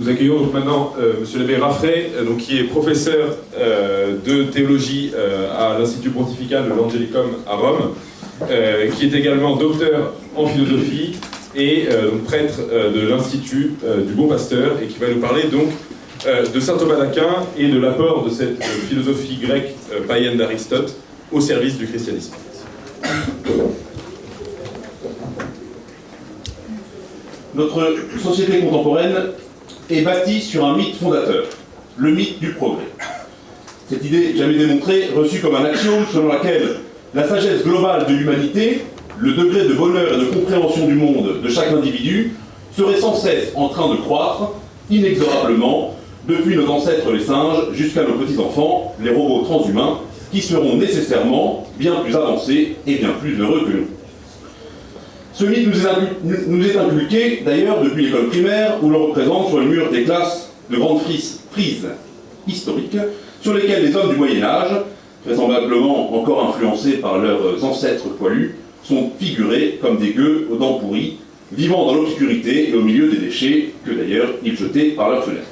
Nous accueillons donc maintenant euh, Monsieur l'abbé Raffray, euh, donc, qui est professeur euh, de théologie euh, à l'Institut pontifical de l'Angelicum à Rome, qui est également docteur en philosophie et prêtre de l'Institut du Bon Pasteur, et qui va nous parler donc de saint Thomas d'Aquin et de l'apport de cette philosophie grecque païenne d'Aristote au service du christianisme. Notre société contemporaine est bâtie sur un mythe fondateur, le mythe du progrès. Cette idée, jamais démontrée, reçue comme un axiome selon laquelle la sagesse globale de l'humanité, le degré de bonheur et de compréhension du monde de chaque individu, serait sans cesse en train de croître, inexorablement, depuis nos ancêtres les singes jusqu'à nos petits-enfants, les robots transhumains, qui seront nécessairement bien plus avancés et bien plus heureux que nous. Ce mythe nous est, inculqué, d'ailleurs depuis l'école primaire où l'on représente sur le mur des classes de grandes frises, frises historiques sur lesquelles les hommes du Moyen Âge, vraisemblablement encore influencés par leurs ancêtres poilus, sont figurés comme des gueux aux dents pourries, vivant dans l'obscurité et au milieu des déchets que d'ailleurs ils jetaient par leurs fenêtres.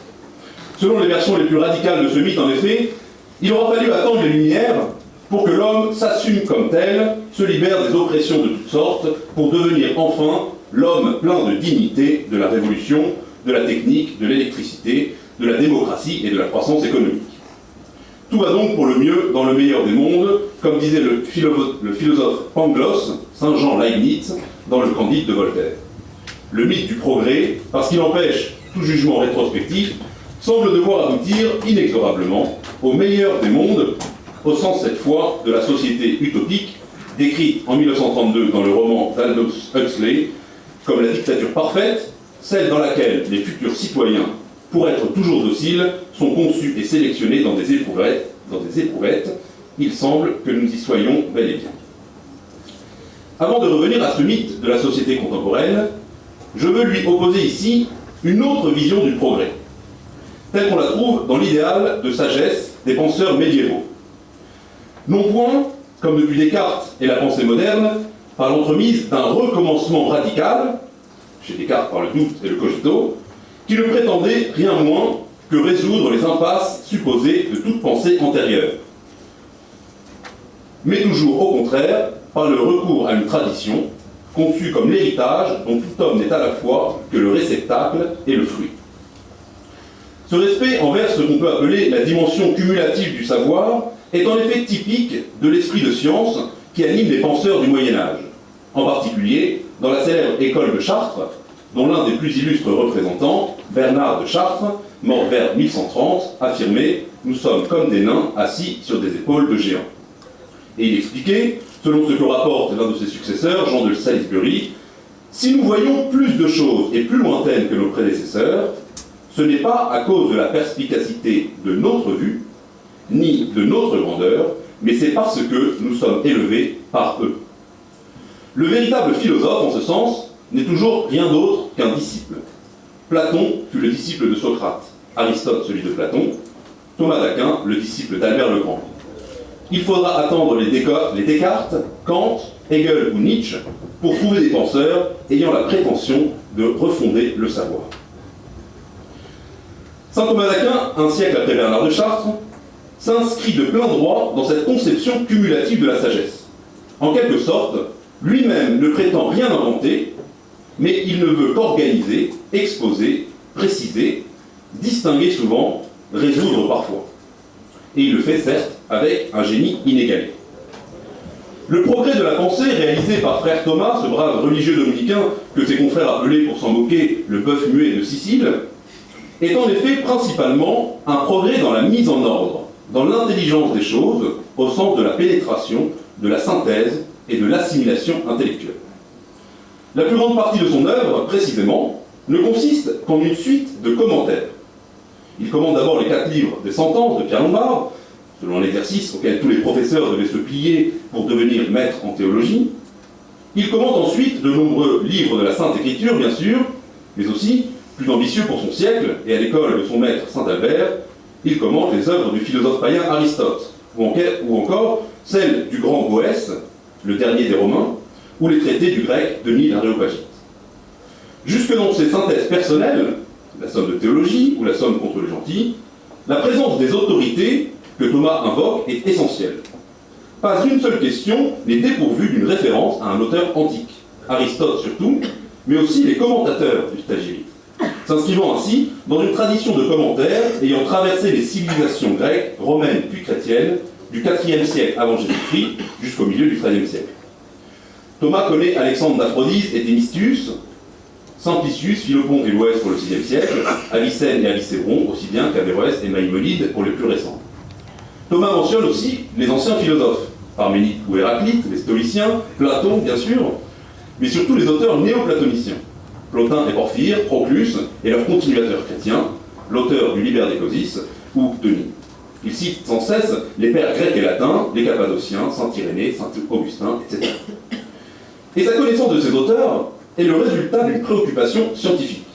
Selon les versions les plus radicales de ce mythe, en effet, il aura fallu attendre les Lumières pour que l'homme s'assume comme tel, se libère des oppressions de toutes sortes, pour devenir enfin l'homme plein de dignité de la révolution, de la technique, de l'électricité, de la démocratie et de la croissance économique. Tout va donc pour le mieux dans le meilleur des mondes, comme disait le philosophe, Pangloss, Saint Jean Leibniz, dans le Candide de Voltaire. Le mythe du progrès, parce qu'il empêche tout jugement rétrospectif, semble devoir aboutir inexorablement au meilleur des mondes, au sens cette fois de la société utopique, décrite en 1932 dans le roman d'Aldous Huxley comme la dictature parfaite, celle dans laquelle les futurs citoyens, pour être toujours dociles, sont conçus et sélectionnés dans des éprouvettes. Dans des éprouvettes. Il semble que nous y soyons bel et bien. Avant de revenir à ce mythe de la société contemporaine, je veux lui opposer ici une autre vision du progrès, telle qu'on la trouve dans l'idéal de sagesse des penseurs médiévaux. Non point, comme depuis Descartes et la pensée moderne, par l'entremise d'un recommencement radical, chez Descartes par le doute et le cogito, qui ne prétendait rien moins que résoudre les impasses supposées de toute pensée antérieure. Mais toujours au contraire, par le recours à une tradition, conçue comme l'héritage dont tout homme n'est à la fois que le réceptacle et le fruit. Ce respect envers ce qu'on peut appeler la dimension cumulative du savoir est en effet typique de l'esprit de science qui anime les penseurs du Moyen Âge, en particulier dans la célèbre école de Chartres, dont l'un des plus illustres représentants, Bernard de Chartres, mort vers 1130, affirmait « Nous sommes comme des nains assis sur des épaules de géants ». Et il expliquait, selon ce que rapporte l'un de ses successeurs, Jean de Salisbury, si nous voyons plus de choses et plus lointaines que nos prédécesseurs, ce n'est pas à cause de la perspicacité de notre vue, ni de notre grandeur, mais c'est parce que nous sommes élevés par eux. Le véritable philosophe, en ce sens, n'est toujours rien d'autre qu'un disciple. Platon fut le disciple de Socrate, Aristote celui de Platon, Thomas d'Aquin le disciple d'Albert le Grand. Il faudra attendre les, Descartes, Kant, Hegel ou Nietzsche pour trouver des penseurs ayant la prétention de refonder le savoir. Saint Thomas d'Aquin, un siècle après Bernard de Chartres, s'inscrit de plein droit dans cette conception cumulative de la sagesse. En quelque sorte, lui-même ne prétend rien inventer, mais il ne veut qu'organiser, exposer, préciser, distinguer souvent, résoudre parfois. Et il le fait certes avec un génie inégalé. Le progrès de la pensée réalisé par frère Thomas, ce brave religieux dominicain que ses confrères appelaient pour s'en moquer le bœuf muet de Sicile, est en effet principalement un progrès dans la mise en ordre, dans l'intelligence des choses, au sens de la pénétration, de la synthèse et de l'assimilation intellectuelle. La plus grande partie de son œuvre, précisément, ne consiste qu'en une suite de commentaires. Il commande d'abord les quatre livres des sentences de Pierre Lombard, selon l'exercice auquel tous les professeurs devaient se plier pour devenir maîtres en théologie. Il commande ensuite de nombreux livres de la Sainte Écriture, bien sûr, mais aussi, plus ambitieux pour son siècle et à l'école de son maître Saint Albert, il commente les œuvres du philosophe païen Aristote, ou encore celles du grand Boès, le dernier des Romains, ou les traités du grec Denis l'Aréopagite. Jusque dans ses synthèses personnelles, la somme de théologie ou la somme contre les gentils, la présence des autorités que Thomas invoque est essentielle. Pas une seule question n'est dépourvue d'une référence à un auteur antique, Aristote surtout, mais aussi les commentateurs du Stagirite, s'inscrivant ainsi dans une tradition de commentaires ayant traversé les civilisations grecques, romaines puis chrétiennes du IVe siècle avant Jésus-Christ jusqu'au milieu du XIIIe siècle. Thomas connaît Alexandre d'Aphrodise et Thémistius, Simplicius, Philopon et Loès pour le VIe siècle, Avicenne et Avicéron, aussi bien qu'Averroès et Maïmonide pour les plus récents. Thomas mentionne aussi les anciens philosophes, Parménide ou Héraclite, les stoliciens, Platon bien sûr, mais surtout les auteurs néoplatoniciens, Plotin et Porphyre, Proclus et leurs continuateurs chrétiens, l'auteur du Liber Decosis ou Denis. Il cite sans cesse les pères grecs et latins, les Cappadociens, Saint Irénée, Saint Augustin, etc. Et sa connaissance de ces auteurs est le résultat d'une préoccupation scientifique.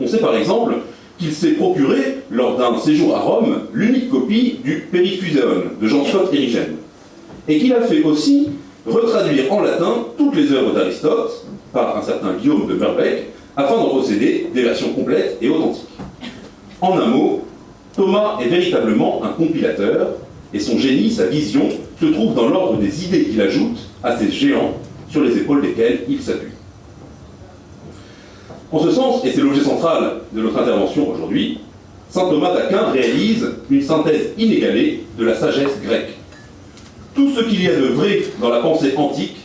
On sait par exemple qu'il s'est procuré, lors d'un séjour à Rome, l'unique copie du Periphuséon de Jean Scott Érigène, et qu'il a fait aussi retraduire en latin toutes les œuvres d'Aristote par un certain Guillaume de Merbeck, afin d'en posséder des versions complètes et authentiques. En un mot, Thomas est véritablement un compilateur, et son génie, sa vision, se trouve dans l'ordre des idées qu'il ajoute à ces géants sur les épaules desquels il s'appuie. En ce sens, et c'est l'objet central de notre intervention aujourd'hui, saint Thomas d'Aquin réalise une synthèse inégalée de la sagesse grecque. Tout ce qu'il y a de vrai dans la pensée antique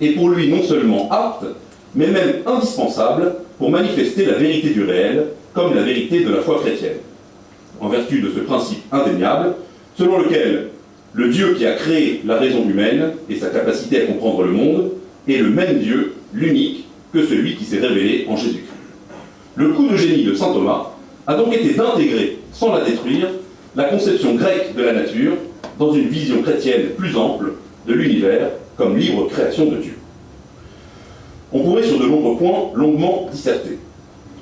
est pour lui non seulement apte, mais même indispensable pour manifester la vérité du réel comme la vérité de la foi chrétienne, en vertu de ce principe indéniable selon lequel le Dieu qui a créé la raison humaine et sa capacité à comprendre le monde est le même Dieu, l'unique, que celui qui s'est révélé en Jésus-Christ. Le coup de génie de saint Thomas a donc été d'intégrer, sans la détruire, la conception grecque de la nature dans une vision chrétienne plus ample de l'univers comme libre création de Dieu. On pourrait sur de nombreux points longuement disserter.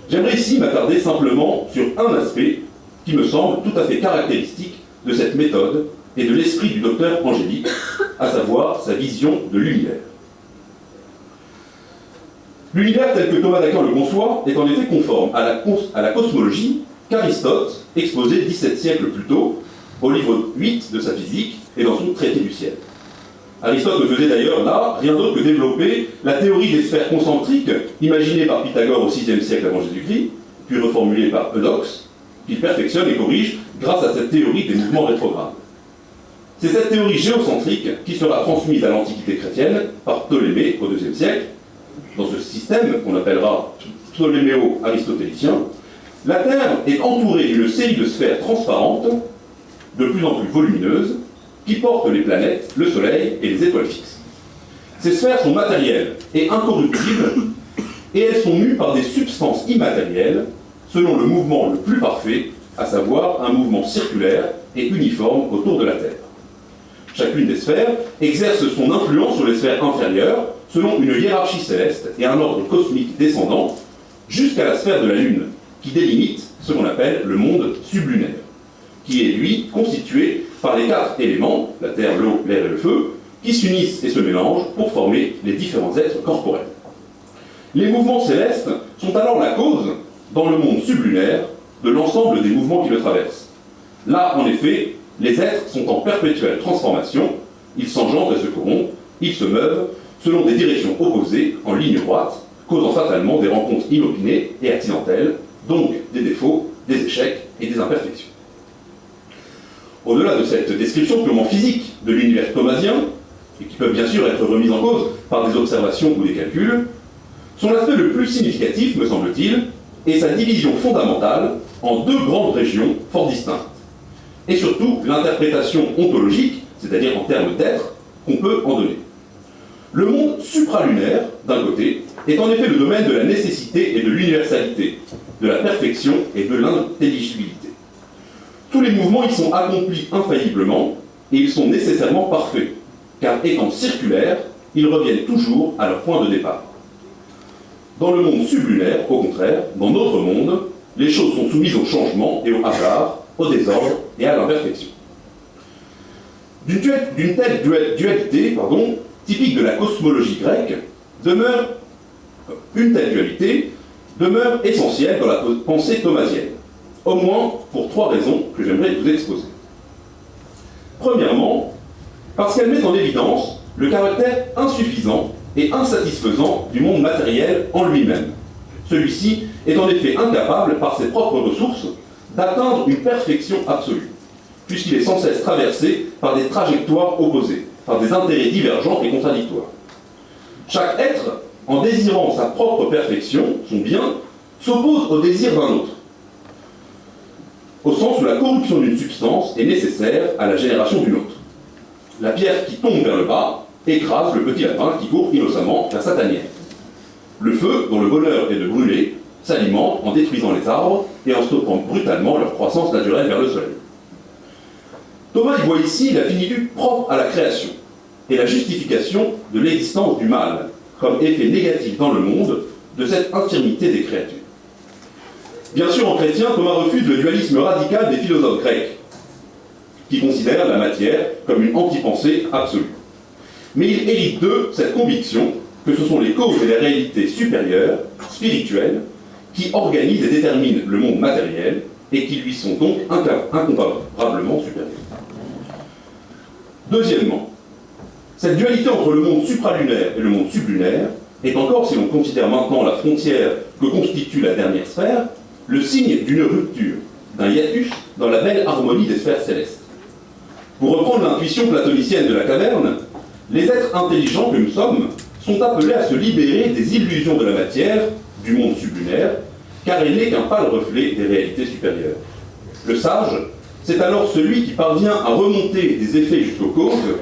J'aimerais ici m'attarder simplement sur un aspect qui me semble tout à fait caractéristique de cette méthode et de l'esprit du docteur Angélique, à savoir sa vision de l'univers. L'univers tel que Thomas d'Aquin le conçoit est en effet conforme à la, à la cosmologie qu'Aristote exposait 17 siècles plus tôt au livre 8 de sa physique et dans son traité du ciel. Aristote ne faisait d'ailleurs là rien d'autre que développer la théorie des sphères concentriques imaginée par Pythagore au VIe siècle avant Jésus-Christ, puis reformulée par Eudoxe, qu'il perfectionne et corrige grâce à cette théorie des mouvements rétrogrades. C'est cette théorie géocentrique qui sera transmise à l'Antiquité chrétienne par Ptolémée au IIe siècle. Dans ce système, qu'on appellera ptoléméo-aristotélicien, la Terre est entourée d'une série de sphères transparentes, de plus en plus volumineuses, qui portent les planètes, le Soleil et les étoiles fixes. Ces sphères sont matérielles et incorruptibles, et elles sont mues par des substances immatérielles, selon le mouvement le plus parfait, à savoir un mouvement circulaire et uniforme autour de la Terre. Chacune des sphères exerce son influence sur les sphères inférieures selon une hiérarchie céleste et un ordre cosmique descendant jusqu'à la sphère de la Lune, qui délimite ce qu'on appelle le monde sublunaire, qui est lui constitué par les quatre éléments, la terre, l'eau, l'air et le feu, qui s'unissent et se mélangent pour former les différents êtres corporels. Les mouvements célestes sont alors la cause, dans le monde sublunaire, de l'ensemble des mouvements qui le traversent. Là, en effet, les êtres sont en perpétuelle transformation, ils s'engendrent et se corrompent, ils se meuvent selon des directions opposées, en ligne droite, causant fatalement des rencontres inopinées et accidentelles, donc des défauts, des échecs et des imperfections. Au-delà de cette description purement physique de l'univers thomasien, et qui peuvent bien sûr être remises en cause par des observations ou des calculs, son aspect le plus significatif, me semble-t-il, est sa division fondamentale en deux grandes régions fort distinctes, et surtout l'interprétation ontologique, c'est-à-dire en termes d'être, qu'on peut en donner. Le monde supralunaire, d'un côté, est en effet le domaine de la nécessité et de l'universalité, de la perfection et de l'intelligibilité. Tous les mouvements y sont accomplis infailliblement et ils sont nécessairement parfaits, car étant circulaires, ils reviennent toujours à leur point de départ. Dans le monde sublunaire, au contraire, dans notre monde, les choses sont soumises au changement et au hasard, au désordre et à l'imperfection. D'une telle dualité pardon, typique de la cosmologie grecque demeure une telle dualité demeure essentielle dans la pensée thomasienne, au moins pour trois raisons que j'aimerais vous exposer. Premièrement, parce qu'elle met en évidence le caractère insuffisant et insatisfaisant du monde matériel en lui-même. Celui-ci est en effet incapable, par ses propres ressources, d'atteindre une perfection absolue, puisqu'il est sans cesse traversé par des trajectoires opposées, par des intérêts divergents et contradictoires. Chaque être, en désirant sa propre perfection, son bien, s'oppose au désir d'un autre, au sens où la corruption d'une substance est nécessaire à la génération d'une autre. La pierre qui tombe vers le bas écrase le petit lapin qui court innocemment vers sa tanière. Le feu, dont le bonheur est de brûler, s'alimente en détruisant les arbres et en stoppant brutalement leur croissance naturelle vers le soleil. Thomas y voit ici la finitude propre à la création et la justification de l'existence du mal comme effet négatif dans le monde de cette infirmité des créatures. Bien sûr, en chrétien, Thomas refuse le dualisme radical des philosophes grecs, qui considèrent la matière comme une anti-pensée absolue. Mais il hérite d'eux cette conviction que ce sont les causes et les réalités supérieures, spirituelles, qui organisent et déterminent le monde matériel et qui lui sont donc incomparablement supérieures. Deuxièmement, cette dualité entre le monde supralunaire et le monde sublunaire est encore, si l'on considère maintenant la frontière que constitue la dernière sphère, le signe d'une rupture, d'un hiatus dans la belle harmonie des sphères célestes. Pour reprendre l'intuition platonicienne de la caverne, les êtres intelligents que nous sommes sont appelés à se libérer des illusions de la matière, du monde sublunaire, car il n'est qu'un pâle reflet des réalités supérieures. Le sage, c'est alors celui qui parvient à remonter des effets jusqu'aux causes,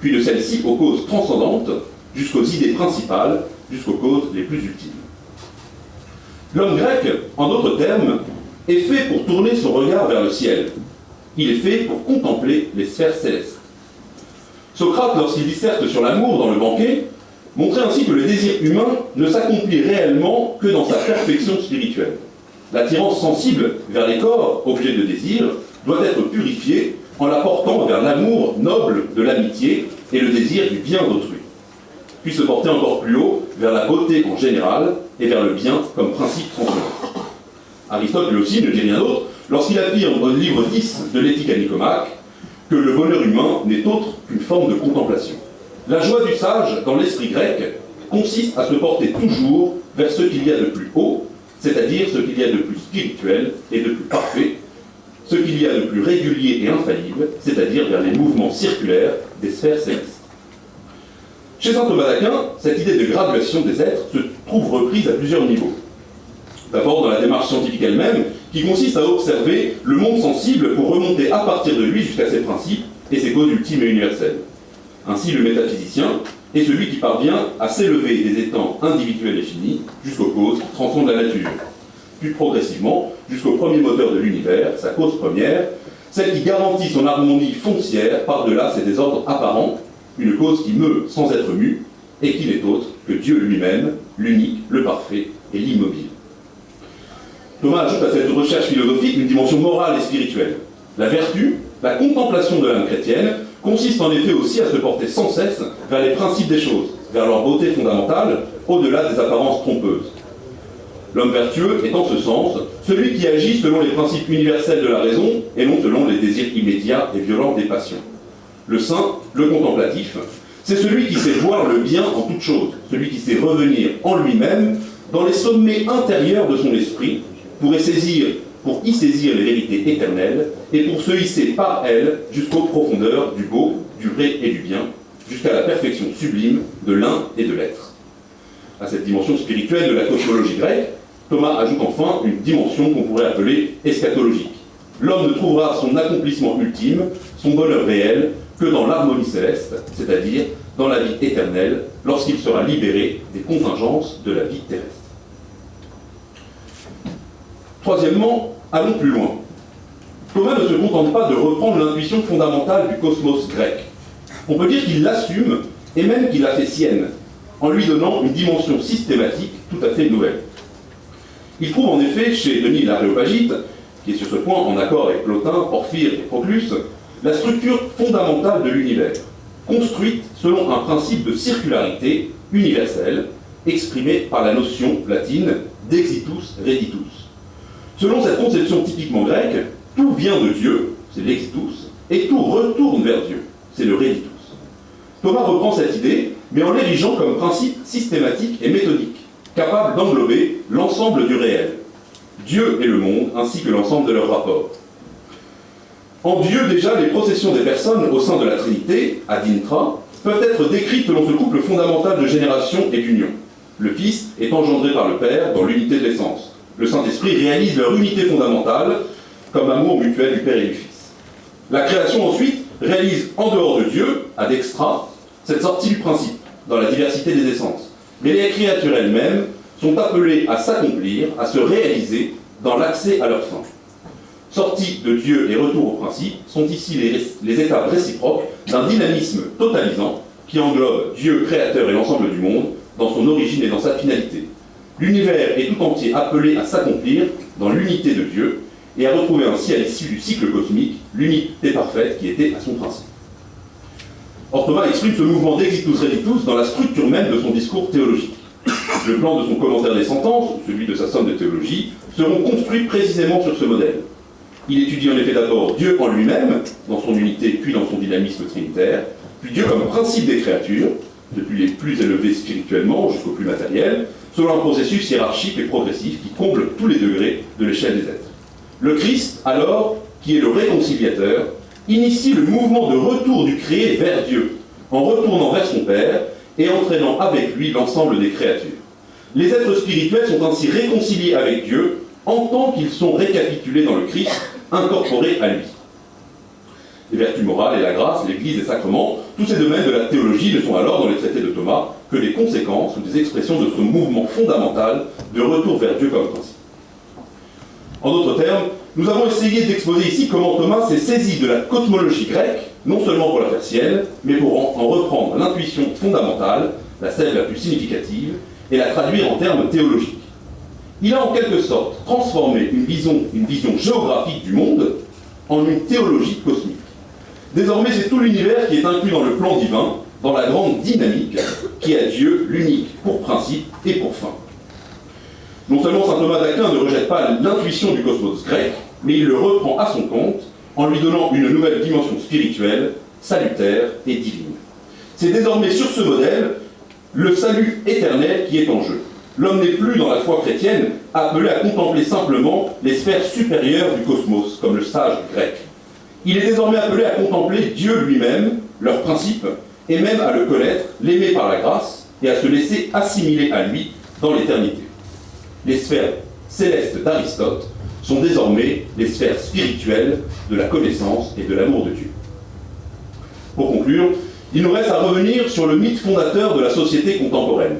puis de celles-ci aux causes transcendantes, jusqu'aux idées principales, jusqu'aux causes les plus ultimes. L'homme grec, en d'autres termes, est fait pour tourner son regard vers le ciel. Il est fait pour contempler les sphères célestes. Socrate, lorsqu'il disserte sur l'amour dans le banquet, montrait ainsi que le désir humain ne s'accomplit réellement que dans sa perfection spirituelle. L'attirance sensible vers les corps, objets de désir, doit être purifiée en la portant vers l'amour noble de l'amitié et le désir du bien d'autrui, puis se porter encore plus haut vers la beauté en général et vers le bien comme principe transcendant. Aristote, lui aussi, ne dit rien d'autre lorsqu'il affirme au livre 10 de l'éthique à Nicomaque que le bonheur humain n'est autre qu'une forme de contemplation. La joie du sage, dans l'esprit grec, consiste à se porter toujours vers ce qu'il y a de plus haut, c'est-à-dire ce qu'il y a de plus spirituel et de plus parfait, ce qu'il y a de plus régulier et infaillible, c'est-à-dire vers les mouvements circulaires des sphères célestes. Chez saint Thomas d'Aquin, cette idée de graduation des êtres se trouve reprise à plusieurs niveaux. D'abord dans la démarche scientifique elle-même, qui consiste à observer le monde sensible pour remonter à partir de lui jusqu'à ses principes et ses causes ultimes et universelles. Ainsi, le métaphysicien est celui qui parvient à s'élever des étangs individuels et finis jusqu'aux causes qui transcendent la nature, puis progressivement jusqu'au premier moteur de l'univers, sa cause première, celle qui garantit son harmonie foncière par-delà ses désordres apparents, une cause qui meut sans être mue, et qui n'est autre que Dieu lui-même, l'unique, le parfait et l'immobile. Thomas ajoute à cette recherche philosophique une dimension morale et spirituelle. La vertu, la contemplation de l'âme chrétienne, consiste en effet aussi à se porter sans cesse vers les principes des choses, vers leur beauté fondamentale, au-delà des apparences trompeuses. L'homme vertueux est en ce sens celui qui agit selon les principes universels de la raison et non selon les désirs immédiats et violents des passions. Le saint, le contemplatif, c'est celui qui sait voir le bien en toute chose, celui qui sait revenir en lui-même dans les sommets intérieurs de son esprit pour y saisir, pour y saisir les vérités éternelles et pour se hisser par elles jusqu'aux profondeurs du beau, du vrai et du bien, jusqu'à la perfection sublime de l'un et de l'être. À cette dimension spirituelle de la cosmologie grecque, Thomas ajoute enfin une dimension qu'on pourrait appeler eschatologique. L'homme ne trouvera son accomplissement ultime, son bonheur réel, que dans l'harmonie céleste, c'est-à-dire dans la vie éternelle, lorsqu'il sera libéré des contingences de la vie terrestre. Troisièmement, allons plus loin. Thomas ne se contente pas de reprendre l'intuition fondamentale du cosmos grec. On peut dire qu'il l'assume et même qu'il la fait sienne, en lui donnant une dimension systématique tout à fait nouvelle. Il trouve en effet chez Denis l'Aréopagite, qui est sur ce point en accord avec Plotin, Porphyre et Proclus, la structure fondamentale de l'univers, construite selon un principe de circularité universelle, exprimée par la notion latine d'exitus reditus. Selon cette conception typiquement grecque, tout vient de Dieu, c'est l'exitus, et tout retourne vers Dieu, c'est le reditus. Thomas reprend cette idée, mais en l'érigeant comme principe systématique et méthodique, capable d'englober l'ensemble du réel, Dieu et le monde, ainsi que l'ensemble de leurs rapports. En Dieu, déjà, les processions des personnes au sein de la Trinité, ad intra, peuvent être décrites selon ce couple fondamental de génération et d'union. Le Fils est engendré par le Père dans l'unité de l'essence. Le Saint-Esprit réalise leur unité fondamentale comme amour mutuel du Père et du Fils. La création ensuite réalise en dehors de Dieu, ad extra, cette sortie du principe, dans la diversité des essences. Mais les créatures elles-mêmes sont appelées à s'accomplir, à se réaliser dans l'accès à leur fin. Sortie de Dieu et retour au principe sont ici les, étapes réciproques d'un dynamisme totalisant qui englobe Dieu créateur et l'ensemble du monde dans son origine et dans sa finalité. L'univers est tout entier appelé à s'accomplir dans l'unité de Dieu et à retrouver ainsi à l'issue du cycle cosmique l'unité parfaite qui était à son principe. Or exprime ce mouvement d'exitus reditus dans la structure même de son discours théologique. Le plan de son commentaire des sentences, celui de sa somme de théologie, seront construits précisément sur ce modèle. Il étudie en effet d'abord Dieu en lui-même, dans son unité puis dans son dynamisme trinitaire, puis Dieu comme principe des créatures, depuis les plus élevés spirituellement jusqu'au plus matériel, selon un processus hiérarchique et progressif qui comble tous les degrés de l'échelle des êtres. Le Christ, alors, qui est le réconciliateur, initie le mouvement de retour du créé vers Dieu, en retournant vers son Père et entraînant avec lui l'ensemble des créatures. Les êtres spirituels sont ainsi réconciliés avec Dieu en tant qu'ils sont récapitulés dans le Christ, incorporés à lui. Les vertus morales et la grâce, l'Église et les sacrements, tous ces domaines de la théologie ne sont alors dans les traités de Thomas que des conséquences ou des expressions de ce mouvement fondamental de retour vers Dieu comme principe. En d'autres termes, nous avons essayé d'exposer ici comment Thomas s'est saisi de la cosmologie grecque, non seulement pour la faire sienne, mais pour en reprendre l'intuition fondamentale, la celle la plus significative, et la traduire en termes théologiques. Il a en quelque sorte transformé une vision, géographique du monde en une théologie cosmique. Désormais, c'est tout l'univers qui est inclus dans le plan divin, dans la grande dynamique qui a Dieu, l'unique, pour principe et pour fin. Non seulement saint Thomas d'Aquin ne rejette pas l'intuition du cosmos grec, mais il le reprend à son compte en lui donnant une nouvelle dimension spirituelle, salutaire et divine. C'est désormais sur ce modèle le salut éternel qui est en jeu. L'homme n'est plus dans la foi chrétienne appelé à contempler simplement les sphères supérieures du cosmos, comme le sage grec. Il est désormais appelé à contempler Dieu lui-même, leur principe, et même à le connaître, l'aimer par la grâce, et à se laisser assimiler à lui dans l'éternité. Les sphères célestes d'Aristote sont désormais les sphères spirituelles de la connaissance et de l'amour de Dieu. Pour conclure, il nous reste à revenir sur le mythe fondateur de la société contemporaine.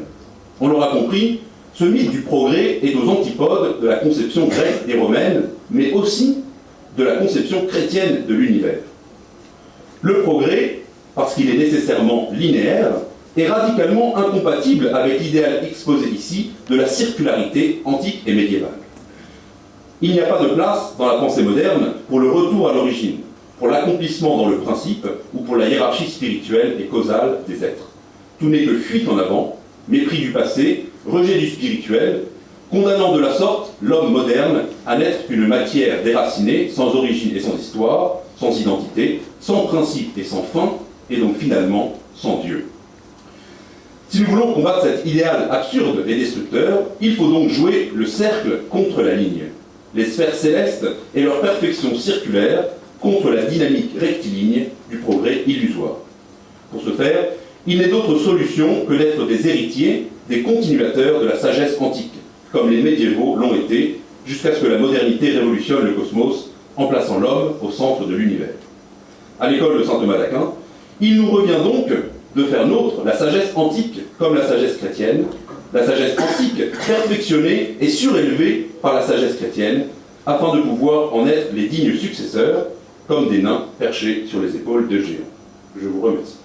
On l'aura compris, ce mythe du progrès est aux antipodes de la conception grecque et romaine, mais aussi de la conception chrétienne de l'univers. Le progrès, parce qu'il est nécessairement linéaire, est radicalement incompatible avec l'idéal exposé ici de la circularité antique et médiévale. Il n'y a pas de place dans la pensée moderne pour le retour à l'origine, pour l'accomplissement dans le principe ou pour la hiérarchie spirituelle et causale des êtres. Tout n'est que fuite en avant, mépris du passé, rejet du spirituel, condamnant de la sorte l'homme moderne à n'être qu'une matière déracinée, sans origine et sans histoire, sans identité, sans principe et sans fin, et donc finalement sans Dieu. Si nous voulons combattre cet idéal absurde et destructeur, il faut donc jouer le cercle contre la ligne, les sphères célestes et leur perfection circulaire contre la dynamique rectiligne du progrès illusoire. Pour ce faire, il n'est d'autre solution que d'être des héritiers, des continuateurs de la sagesse antique, comme les médiévaux l'ont été, jusqu'à ce que la modernité révolutionne le cosmos en plaçant l'homme au centre de l'univers. À l'école de saint Thomas d'Aquin, il nous revient donc de faire nôtre la sagesse antique comme la sagesse chrétienne, la sagesse antique perfectionnée et surélevée par la sagesse chrétienne, afin de pouvoir en être les dignes successeurs, comme des nains perchés sur les épaules de géants. Je vous remercie.